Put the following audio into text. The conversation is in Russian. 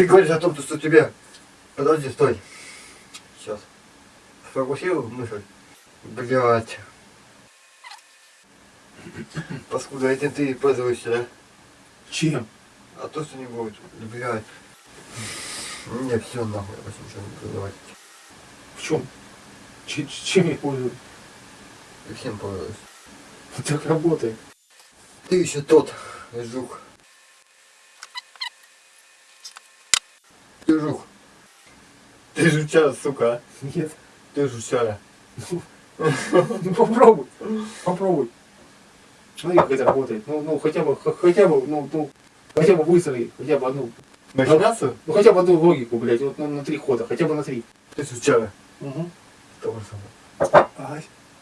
Ты говоришь о том, что тебе... Подожди, стой. Сейчас. Сфокусирую мысль. Блять. Паскуда, этим ты пользуешься, да? Чем? А то, что не будет. Блять. Не, все нахуй, я больше ничего не говорить. В чем? Ч- чем я пользуюсь? И всем пользуюсь. Так работает. Ты еще тот, жук. Ты жук. Ты жучара, сука. Нет. Ты жучара. Ну попробуй. Попробуй. Смотри, как это работает. Ну, ну хотя бы, хотя бы, ну, ну, хотя бы выстрои, хотя бы одну. Махинацию? Ну хотя бы одну логику, блядь, вот ну, на три хода, хотя бы на три. Ты жучара. Угу. Того же самого. Ай.